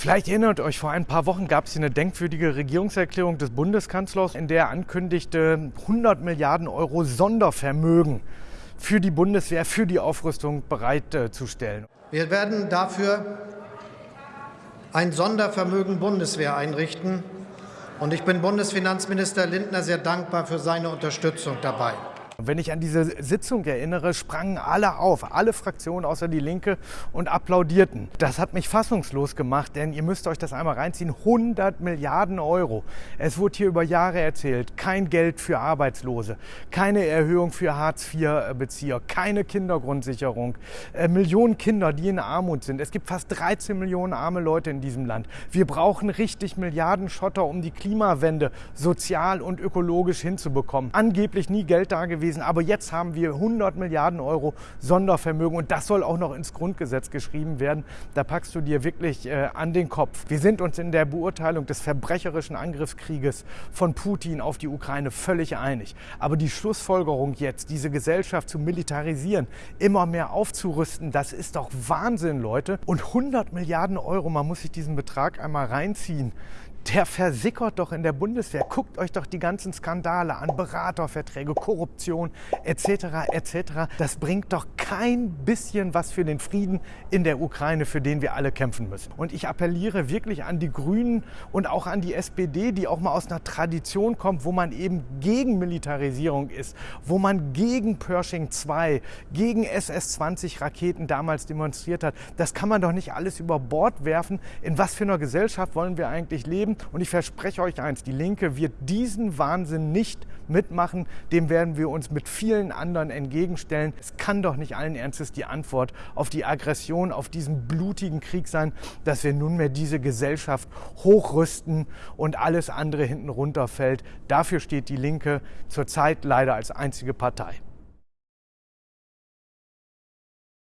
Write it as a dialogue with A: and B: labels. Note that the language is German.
A: Vielleicht erinnert euch, vor ein paar Wochen gab es hier eine denkwürdige Regierungserklärung des Bundeskanzlers, in der er ankündigte, 100 Milliarden Euro Sondervermögen für die Bundeswehr, für die Aufrüstung bereitzustellen.
B: Wir werden dafür ein Sondervermögen Bundeswehr einrichten. Und ich bin Bundesfinanzminister Lindner sehr dankbar für seine Unterstützung dabei.
A: Und wenn ich an diese Sitzung erinnere, sprangen alle auf, alle Fraktionen außer die Linke und applaudierten. Das hat mich fassungslos gemacht, denn ihr müsst euch das einmal reinziehen. 100 Milliarden Euro. Es wurde hier über Jahre erzählt, kein Geld für Arbeitslose, keine Erhöhung für Hartz-IV-Bezieher, keine Kindergrundsicherung, äh, Millionen Kinder, die in Armut sind. Es gibt fast 13 Millionen arme Leute in diesem Land. Wir brauchen richtig Milliarden Schotter, um die Klimawende sozial und ökologisch hinzubekommen. Angeblich nie Geld da gewesen gewesen. Aber jetzt haben wir 100 Milliarden Euro Sondervermögen und das soll auch noch ins Grundgesetz geschrieben werden. Da packst du dir wirklich äh, an den Kopf. Wir sind uns in der Beurteilung des verbrecherischen Angriffskrieges von Putin auf die Ukraine völlig einig. Aber die Schlussfolgerung jetzt, diese Gesellschaft zu militarisieren, immer mehr aufzurüsten, das ist doch Wahnsinn, Leute. Und 100 Milliarden Euro, man muss sich diesen Betrag einmal reinziehen der versickert doch in der Bundeswehr. Guckt euch doch die ganzen Skandale an, Beraterverträge, Korruption etc. etc. Das bringt doch kein bisschen was für den Frieden in der Ukraine, für den wir alle kämpfen müssen. Und ich appelliere wirklich an die Grünen und auch an die SPD, die auch mal aus einer Tradition kommt, wo man eben gegen Militarisierung ist, wo man gegen Pershing 2, gegen SS-20 Raketen damals demonstriert hat. Das kann man doch nicht alles über Bord werfen. In was für einer Gesellschaft wollen wir eigentlich leben? Geben. Und ich verspreche euch eins, die Linke wird diesen Wahnsinn nicht mitmachen. Dem werden wir uns mit vielen anderen entgegenstellen. Es kann doch nicht allen Ernstes die Antwort auf die Aggression, auf diesen blutigen Krieg sein, dass wir nunmehr diese Gesellschaft hochrüsten und alles andere hinten runterfällt. Dafür steht die Linke zurzeit leider als einzige Partei.